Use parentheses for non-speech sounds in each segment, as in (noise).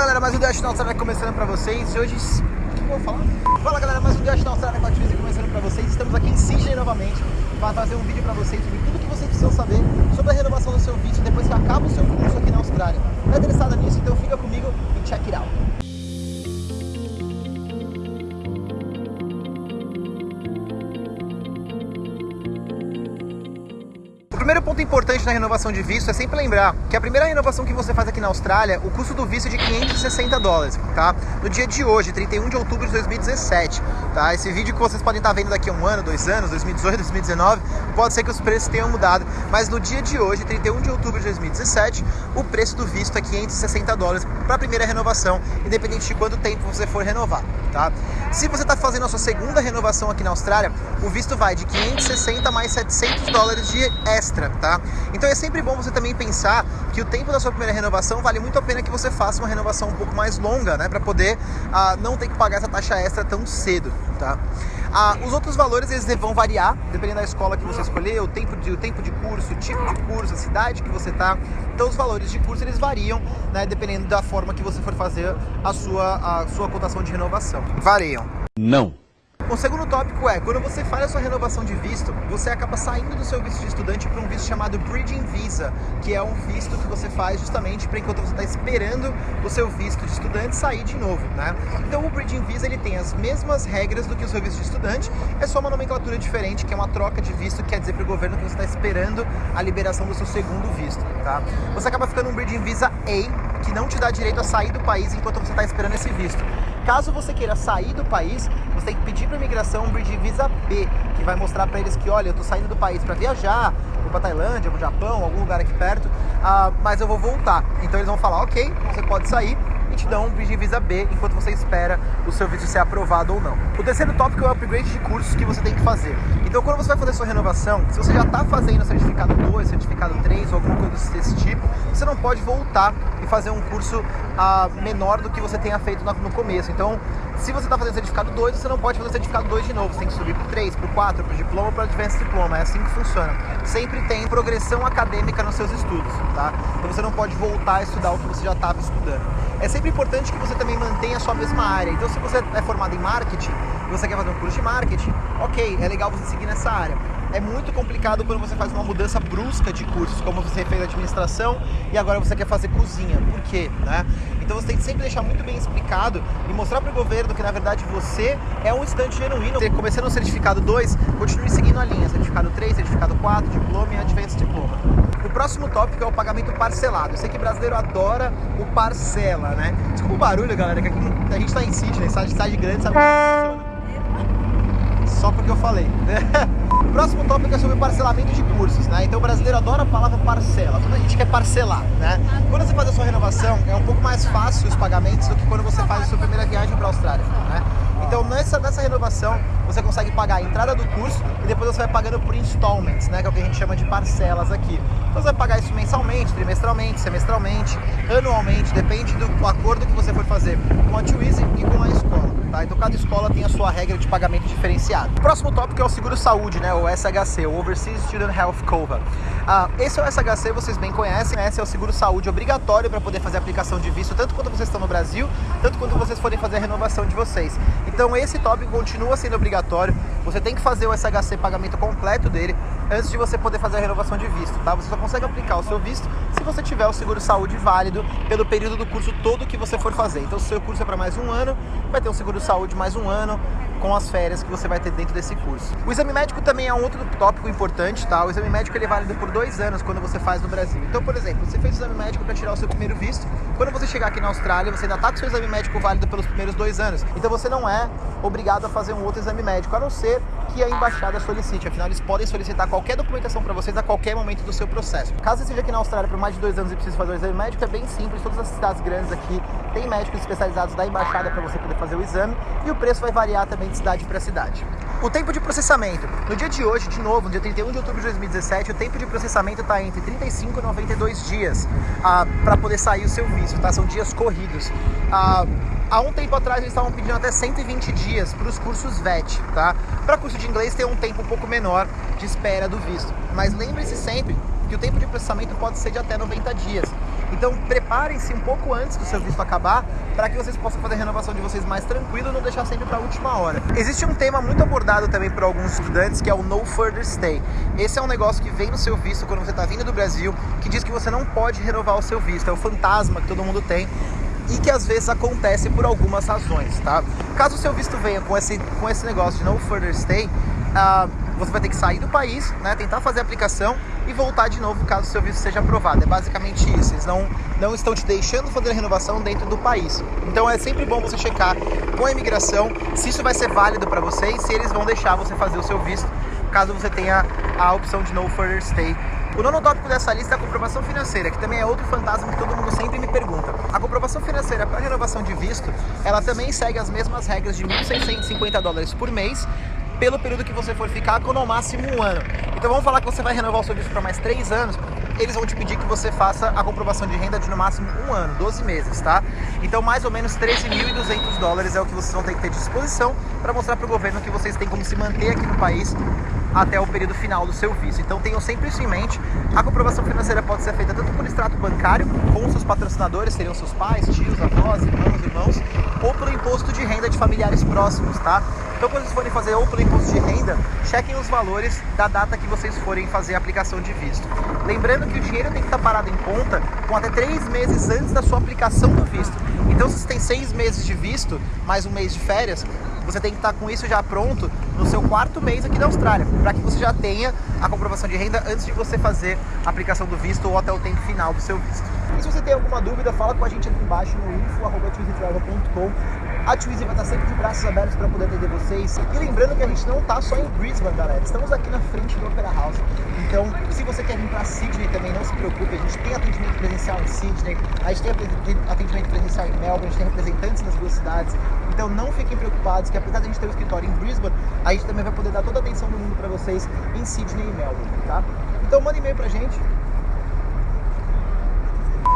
Galera, mais um Dash na Austrália começando pra vocês hoje... O que eu vou falar? Fala galera, mais um Dash na Austrália com a começando pra vocês Estamos aqui em Sydney novamente para fazer um vídeo pra vocês sobre tudo que vocês precisam saber sobre a renovação do seu visto depois que acaba o seu curso aqui na Austrália Tá interessado nisso? Então fica importante na renovação de visto é sempre lembrar que a primeira renovação que você faz aqui na Austrália, o custo do visto é de 560 dólares, tá? No dia de hoje, 31 de outubro de 2017, tá? Esse vídeo que vocês podem estar vendo daqui a um ano, dois anos, 2018, 2019, pode ser que os preços tenham mudado, mas no dia de hoje, 31 de outubro de 2017, o preço do visto é 560 dólares para a primeira renovação, independente de quanto tempo você for renovar, tá? Se você está fazendo a sua segunda renovação aqui na Austrália, o visto vai de 560 mais 700 dólares de extra tá? Então é sempre bom você também pensar que o tempo da sua primeira renovação vale muito a pena que você faça uma renovação um pouco mais longa, né? Para poder ah, não ter que pagar essa taxa extra tão cedo, tá? Ah, os outros valores eles vão variar, dependendo da escola que você escolher, o tempo de, o tempo de curso, o tipo de curso, a cidade que você tá. Então os valores de curso eles variam, né? Dependendo da forma que você for fazer a sua, a sua cotação de renovação. Variam. Não. O segundo tópico é, quando você faz a sua renovação de visto, você acaba saindo do seu visto de estudante para um visto chamado Bridging Visa, que é um visto que você faz justamente para enquanto você está esperando o seu visto de estudante sair de novo, né? Então o Bridging Visa ele tem as mesmas regras do que o seu visto de estudante, é só uma nomenclatura diferente, que é uma troca de visto, que quer dizer para o governo que você está esperando a liberação do seu segundo visto, tá? Você acaba ficando um Bridging Visa A, que não te dá direito a sair do país enquanto você está esperando esse visto. Caso você queira sair do país, você tem que pedir para a imigração um Bridge Visa B, que vai mostrar para eles que, olha, eu estou saindo do país para viajar, vou para Tailândia, para Japão, algum lugar aqui perto, uh, mas eu vou voltar. Então eles vão falar, ok, você pode sair, e te dão um Bridge Visa B enquanto você espera o seu visto ser aprovado ou não. O terceiro tópico é o upgrade de cursos que você tem que fazer. Então quando você vai fazer sua renovação, se você já está fazendo certificado 2, certificado 3 ou alguma coisa desse tipo, você não pode voltar e fazer um curso uh, menor do que você tenha feito no começo. Então, se você está fazendo certificado 2, você não pode fazer certificado 2 de novo. Você tem que subir para o 3, para o 4, para diploma, para advanced diploma. É assim que funciona. Sempre tem progressão acadêmica nos seus estudos, tá? Então você não pode voltar a estudar o que você já estava estudando. É sempre importante que você também mantenha a sua mesma área. Então, se você é formado em marketing você quer fazer um curso de marketing, ok, é legal você seguir nessa área é muito complicado quando você faz uma mudança brusca de cursos, como você fez administração e agora você quer fazer cozinha. Por quê? Né? Então você tem que sempre deixar muito bem explicado e mostrar para o governo que na verdade você é um estudante genuíno. Você começando no certificado 2, continue seguindo a linha, certificado 3, certificado 4, diploma e advanced diploma. O próximo tópico é o pagamento parcelado. Eu sei que brasileiro adora o parcela, né? Desculpa o barulho, galera, que aqui a gente está em Sydney, cidade grande, sabe como funciona só porque eu falei. o (laughs) próximo tópico é sobre parcelamento de cursos, né? Então o brasileiro adora a palavra parcela, toda a gente quer parcelar, né? Quando você faz a sua renovação, é um pouco mais fácil os pagamentos do que quando você faz a sua primeira viagem para a Austrália, né? Então nessa, nessa renovação você consegue pagar a entrada do curso e depois você vai pagando por installments, né? Que é o que a gente chama de parcelas aqui. Então você vai pagar isso mensalmente, trimestralmente, semestralmente, anualmente, depende do acordo que você for fazer com a Twizy e com a escola. Tá? Então cada escola tem a sua regra de pagamento diferenciado. O próximo tópico é o seguro saúde, né? o SHC, o Overseas Student Health Cover. Ah, esse é o SHC, vocês bem conhecem, esse é o seguro saúde obrigatório para poder fazer a aplicação de visto, tanto quando vocês estão no Brasil, tanto quando vocês forem fazer a renovação de vocês. Então esse tópico continua sendo obrigatório, você tem que fazer o SHC pagamento completo dele antes de você poder fazer a renovação de visto, tá? Você só consegue aplicar o seu visto se você tiver o seguro saúde válido pelo período do curso todo que você for fazer. Então se o seu curso é para mais um ano, vai ter um seguro saúde mais um ano com as férias que você vai ter dentro desse curso. O exame médico também é um outro tópico importante, tá? O exame médico ele é válido por dois anos quando você faz no Brasil. Então, por exemplo, você fez o exame médico para tirar o seu primeiro visto. Quando você chegar aqui na Austrália, você ainda está com o seu exame médico válido pelos primeiros dois anos. Então você não é obrigado a fazer um outro exame médico, a não ser que a embaixada solicite. Afinal, eles podem solicitar qualquer documentação para vocês a qualquer momento do seu processo. Caso você esteja aqui na Austrália por mais de dois anos e precise fazer o exame médico, é bem simples. Todas as cidades grandes aqui têm médicos especializados da embaixada para você poder fazer o exame e o preço vai variar também de cidade para cidade. O tempo de processamento. No dia de hoje, de novo, no dia 31 de outubro de 2017, o tempo de processamento está entre 35 e 92 dias ah, para poder sair o seu visto, tá? São dias corridos. Ah, há um tempo atrás eles estavam pedindo até 120 dias para os cursos VET, tá? Para curso de inglês tem um tempo um pouco menor de espera do visto. Mas lembre-se sempre que o tempo de processamento pode ser de até 90 dias. Então preparem-se um pouco antes do seu visto acabar para que vocês possam fazer a renovação de vocês mais tranquilo e não deixar sempre para a última hora. Existe um tema muito abordado também por alguns estudantes que é o No Further Stay. Esse é um negócio que vem no seu visto quando você está vindo do Brasil, que diz que você não pode renovar o seu visto. É o fantasma que todo mundo tem e que às vezes acontece por algumas razões, tá? Caso o seu visto venha com esse, com esse negócio de no further stay, uh, você vai ter que sair do país, né, tentar fazer a aplicação e voltar de novo caso o seu visto seja aprovado. É basicamente isso. Eles não, não estão te deixando fazer a renovação dentro do país. Então é sempre bom você checar com a imigração se isso vai ser válido para você e se eles vão deixar você fazer o seu visto, caso você tenha a opção de no further stay o nono tópico dessa lista é a comprovação financeira, que também é outro fantasma que todo mundo sempre me pergunta. A comprovação financeira para renovação de visto, ela também segue as mesmas regras de 1.650 dólares por mês, pelo período que você for ficar, com no máximo um ano. Então vamos falar que você vai renovar o seu visto para mais três anos, eles vão te pedir que você faça a comprovação de renda de no máximo um ano, 12 meses, tá? Então mais ou menos 13.200 dólares é o que vocês vão ter que ter de disposição para mostrar para o governo que vocês têm como se manter aqui no país até o período final do seu visto. Então tenham sempre isso em mente. A comprovação financeira pode ser feita tanto por extrato bancário, com seus patrocinadores, seriam seus pais, tios, avós, irmãos, irmãos, ou pelo imposto de renda de familiares próximos, tá? Então quando vocês forem fazer ou pelo imposto de renda, chequem os valores da data que vocês forem fazer a aplicação de visto. Lembrando que o dinheiro tem que estar parado em conta com até três meses antes da sua aplicação do visto. Então se você tem seis meses de visto, mais um mês de férias, você tem que estar com isso já pronto no seu quarto mês aqui da Austrália, para que você já tenha a comprovação de renda antes de você fazer a aplicação do visto ou até o tempo final do seu visto. E se você tem alguma dúvida, fala com a gente aqui embaixo no info.twizytravel.com a Twizy vai estar sempre de braços abertos para poder atender vocês. E lembrando que a gente não está só em Brisbane, galera. Estamos aqui na frente do Opera House. Então, se você quer vir para Sydney também, não se preocupe. A gente tem atendimento presencial em Sydney, a gente tem atendimento presencial em Melbourne, a gente tem representantes nas duas cidades. Então, não fiquem preocupados que apesar de a gente ter um escritório em Brisbane, a gente também vai poder dar toda a atenção do mundo para vocês em Sydney e Melbourne, tá? Então, manda e-mail pra gente.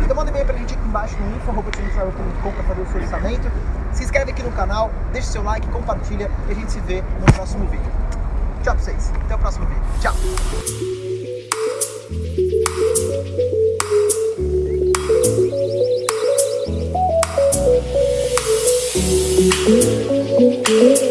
Então manda e-mail pra gente aqui embaixo no info.com para fazer o seu orçamento. Se inscreve aqui no canal, deixa seu like, compartilha e a gente se vê no próximo vídeo. Tchau pra vocês, até o próximo vídeo. Tchau! Thank